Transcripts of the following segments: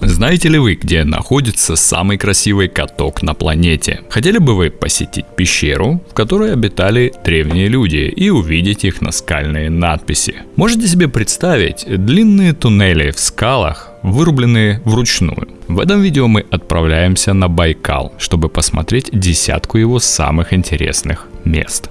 Знаете ли вы, где находится самый красивый каток на планете? Хотели бы вы посетить пещеру, в которой обитали древние люди и увидеть их наскальные надписи? Можете себе представить длинные туннели в скалах, вырубленные вручную? В этом видео мы отправляемся на Байкал, чтобы посмотреть десятку его самых интересных мест.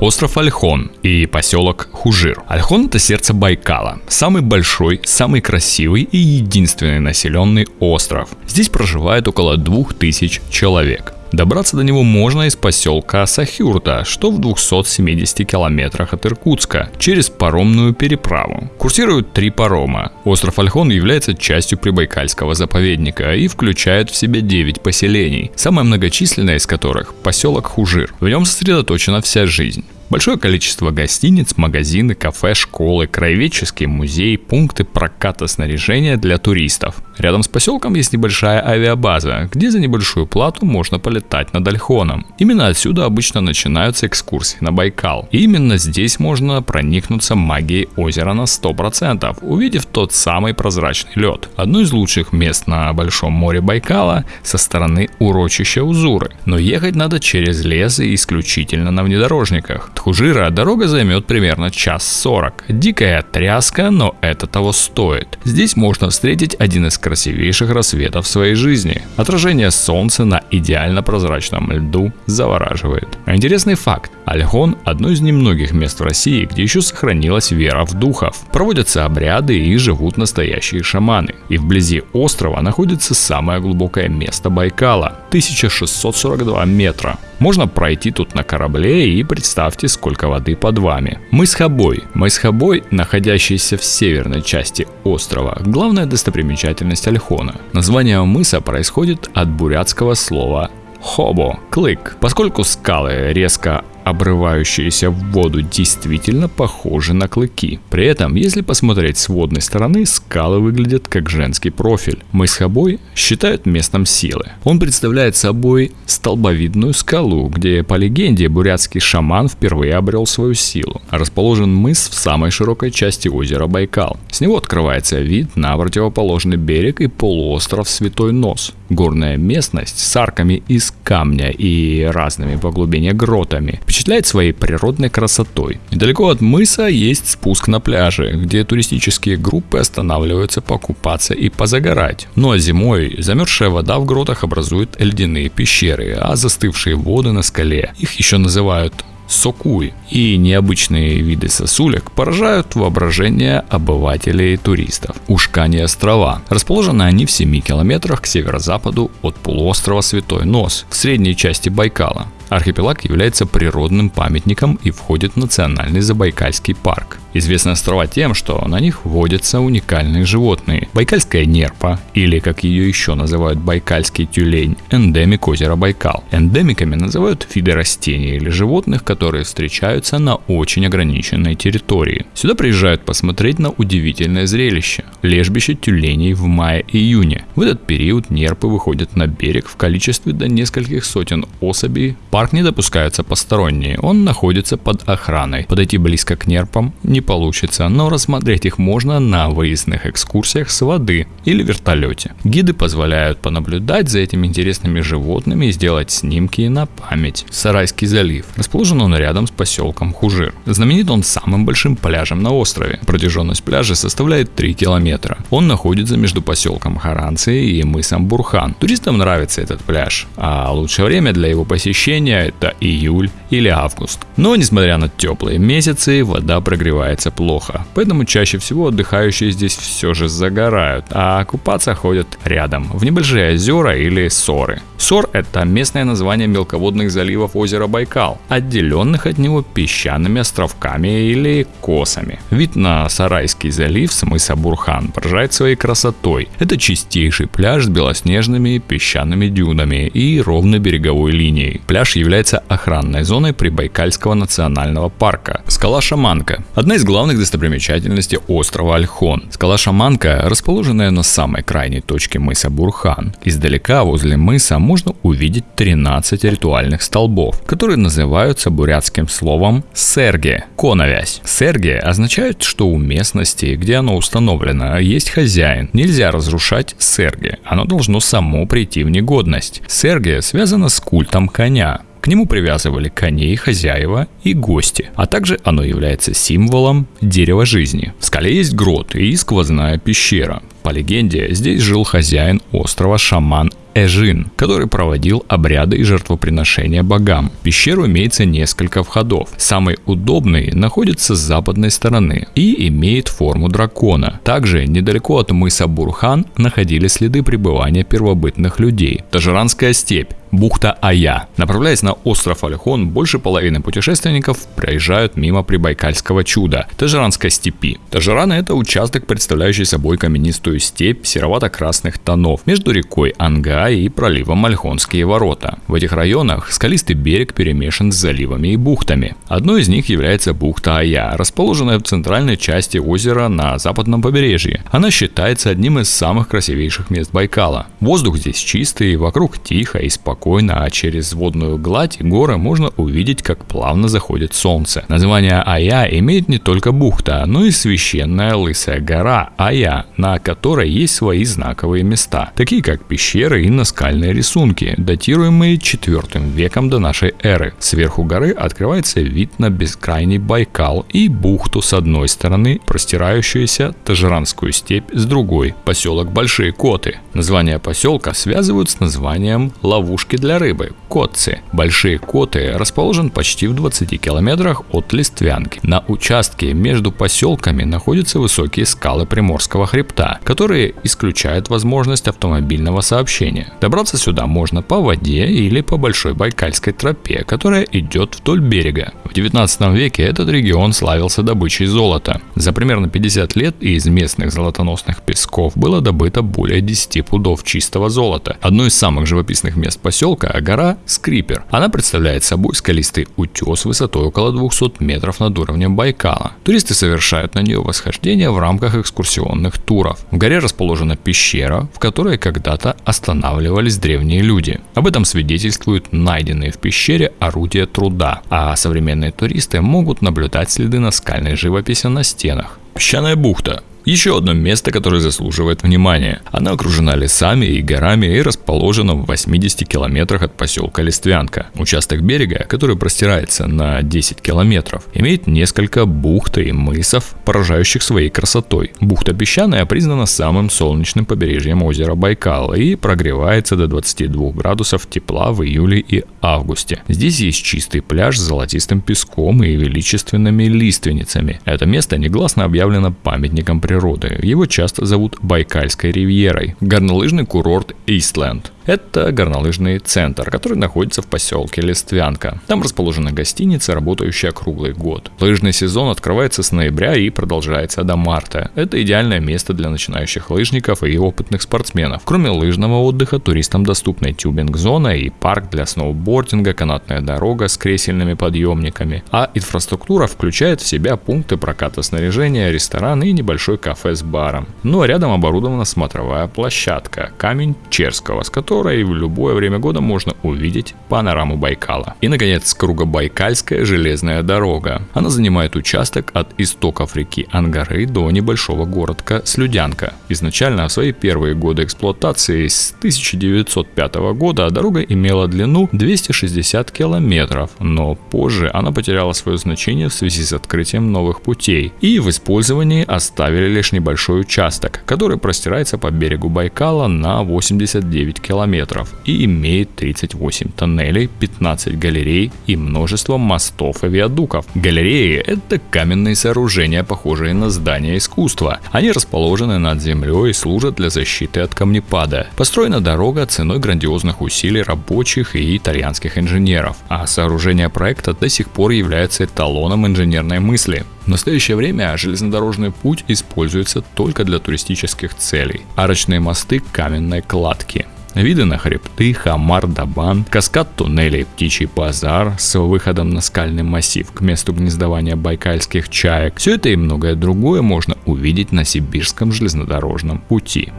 Остров Альхон и поселок Хужир. Альхон это сердце Байкала, самый большой, самый красивый и единственный населенный остров. Здесь проживает около 2000 человек. Добраться до него можно из поселка Сахюрта, что в 270 километрах от Иркутска, через паромную переправу. Курсируют три парома. Остров Альхон является частью Прибайкальского заповедника и включает в себя 9 поселений, самое многочисленное из которых – поселок Хужир. В нем сосредоточена вся жизнь. Большое количество гостиниц, магазины, кафе, школы, краеведческий музей, пункты проката снаряжения для туристов. Рядом с поселком есть небольшая авиабаза, где за небольшую плату можно полетать над Альхоном. Именно отсюда обычно начинаются экскурсии на Байкал. И именно здесь можно проникнуться магией озера на 100%, увидев тот самый прозрачный лед. Одно из лучших мест на Большом море Байкала со стороны урочища Узуры. Но ехать надо через лес и исключительно на внедорожниках. Хужира дорога займет примерно час сорок. Дикая тряска, но это того стоит. Здесь можно встретить один из красивейших рассветов своей жизни. Отражение солнца на идеально прозрачном льду завораживает. А интересный факт. Альхон – одно из немногих мест в России, где еще сохранилась вера в духов. Проводятся обряды и живут настоящие шаманы. И вблизи острова находится самое глубокое место Байкала – 1642 метра. Можно пройти тут на корабле и представьте, сколько воды под вами. Мыс Хабой. Мыс Хабой, находящийся в северной части острова, главная достопримечательность Альхона. Название мыса происходит от бурятского слова Хобо – клык. Поскольку скалы резко обрывающиеся в воду действительно похожи на клыки. При этом, если посмотреть с водной стороны, скалы выглядят как женский профиль. Мыс Хабой считают местом силы. Он представляет собой столбовидную скалу, где, по легенде, бурятский шаман впервые обрел свою силу. Расположен мыс в самой широкой части озера Байкал. С него открывается вид на противоположный берег и полуостров Святой Нос. Горная местность с арками из камня и разными по глубине гротами впечатляет своей природной красотой. Недалеко от мыса есть спуск на пляже, где туристические группы останавливаются покупаться и позагорать. Ну а зимой замерзшая вода в гротах образует ледяные пещеры, а застывшие воды на скале, их еще называют сокуй и необычные виды сосулек поражают воображение обывателей и туристов. Ушкани острова. Расположены они в 7 километрах к северо-западу от полуострова Святой Нос в средней части Байкала. Архипелаг является природным памятником и входит в Национальный Забайкальский парк. Известны острова тем, что на них водятся уникальные животные. Байкальская нерпа, или как ее еще называют байкальский тюлень, эндемик озера Байкал. Эндемиками называют виды растений или животных, которые встречаются на очень ограниченной территории. Сюда приезжают посмотреть на удивительное зрелище – лежбище тюленей в мае-июне. В этот период нерпы выходят на берег в количестве до нескольких сотен особей. Парк не допускаются посторонние, он находится под охраной. Подойти близко к нерпам не получится, но рассмотреть их можно на выездных экскурсиях с воды или вертолете. Гиды позволяют понаблюдать за этими интересными животными и сделать снимки на память. Сарайский залив. Расположен он рядом с поселком Хужир. Знаменит он самым большим пляжем на острове. Протяженность пляжа составляет 3 километра. Он находится между поселком Харанцы и мысом Бурхан. Туристам нравится этот пляж, а лучшее время для его посещения это июль или август. Но несмотря на теплые месяцы, вода прогревает купается плохо. Поэтому чаще всего отдыхающие здесь все же загорают, а купаться ходят рядом, в небольшие озера или соры. Сор – это местное название мелководных заливов озера Байкал, отделенных от него песчаными островками или косами. Вид на Сарайский залив с мыса Бурхан поражает своей красотой. Это чистейший пляж с белоснежными песчаными дюнами и ровной береговой линией. Пляж является охранной зоной Прибайкальского национального парка. Скала Шаманка – одна из главных достопримечательностей острова Альхон. Скала Шаманка, расположенная на самой крайней точке мыса Бурхан. Издалека возле мыса можно увидеть 13 ритуальных столбов, которые называются бурятским словом «серге» – коновязь. «Серге» означает, что у местности, где оно установлено, есть хозяин. Нельзя разрушать серге, оно должно само прийти в негодность. Серге связано с культом коня. К нему привязывали коней, хозяева и гости, а также оно является символом дерева жизни. В скале есть грот и сквозная пещера. По легенде, здесь жил хозяин острова шаман Эжин, который проводил обряды и жертвоприношения богам. В пещеру имеется несколько входов. Самый удобный находится с западной стороны и имеет форму дракона. Также недалеко от мыса Бурхан находились следы пребывания первобытных людей. Тажиранская степь бухта Ая. Направляясь на остров Альхон, больше половины путешественников проезжают мимо Прибайкальского чуда – Тажиранской степи. Тажиран – это участок, представляющий собой каменистую степь серовато-красных тонов между рекой Анга и проливом Альхонские ворота. В этих районах скалистый берег перемешан с заливами и бухтами. Одной из них является бухта Ая, расположенная в центральной части озера на западном побережье. Она считается одним из самых красивейших мест Байкала. Воздух здесь чистый, вокруг тихо и спокойно а через водную гладь горы можно увидеть, как плавно заходит солнце. Название Ая имеет не только бухта, но и священная лысая гора Ая, на которой есть свои знаковые места, такие как пещеры и наскальные рисунки, датируемые 4 веком до нашей эры. Сверху горы открывается вид на бескрайний Байкал и бухту с одной стороны, простирающуюся Тажиранскую степь с другой, поселок Большие Коты. Название поселка связывают с названием ловушки для рыбы – котцы. Большие коты расположен почти в 20 километрах от Листвянки. На участке между поселками находятся высокие скалы Приморского хребта, которые исключают возможность автомобильного сообщения. Добраться сюда можно по воде или по Большой Байкальской тропе, которая идет вдоль берега. В 19 веке этот регион славился добычей золота. За примерно 50 лет из местных золотоносных песков было добыто более 10 пудов чистого золота. Одно из самых живописных мест поселка гора Скрипер. Она представляет собой скалистый утес высотой около 200 метров над уровнем Байкала. Туристы совершают на нее восхождение в рамках экскурсионных туров. В горе расположена пещера, в которой когда-то останавливались древние люди. Об этом свидетельствуют найденные в пещере орудия труда, а современные туристы могут наблюдать следы наскальной живописи на стенах. Песчаная бухта еще одно место, которое заслуживает внимания. Она окружена лесами и горами и расположена в 80 километрах от поселка Листвянка. Участок берега, который простирается на 10 километров, имеет несколько бухт и мысов, поражающих своей красотой. Бухта Песчаная признана самым солнечным побережьем озера Байкал и прогревается до 22 градусов тепла в июле и августе. Здесь есть чистый пляж с золотистым песком и величественными лиственницами. Это место негласно объявлено памятником природы. Его часто зовут Байкальской ривьерой. Горнолыжный курорт Истленд. Это горнолыжный центр, который находится в поселке Листвянка. Там расположена гостиница, работающая круглый год. Лыжный сезон открывается с ноября и продолжается до марта. Это идеальное место для начинающих лыжников и опытных спортсменов. Кроме лыжного отдыха, туристам доступны тюбинг-зона и парк для сноубординга, канатная дорога с кресельными подъемниками. А инфраструктура включает в себя пункты проката снаряжения, ресторан и небольшой кафе с баром. Ну а рядом оборудована смотровая площадка «Камень Черского», с которой в любое время года можно увидеть панораму Байкала. И, наконец, Кругобайкальская железная дорога. Она занимает участок от истоков реки Ангары до небольшого городка Слюдянка. Изначально в свои первые годы эксплуатации с 1905 года дорога имела длину 260 километров, но позже она потеряла свое значение в связи с открытием новых путей. И в использовании оставили лишь небольшой участок, который простирается по берегу Байкала на 89 километров и имеет 38 тоннелей, 15 галерей и множество мостов и виадуков. Галереи – это каменные сооружения, похожие на здания искусства. Они расположены над землей и служат для защиты от камнепада. Построена дорога ценой грандиозных усилий рабочих и итальянских инженеров, а сооружение проекта до сих пор является эталоном инженерной мысли. В настоящее время железнодорожный путь используется только для туристических целей. Арочные мосты каменной кладки. Виды на хребты, Хамар, Дабан, каскад туннелей, Птичий базар с выходом на скальный массив к месту гнездования байкальских чаек. Все это и многое другое можно увидеть на Сибирском железнодорожном пути.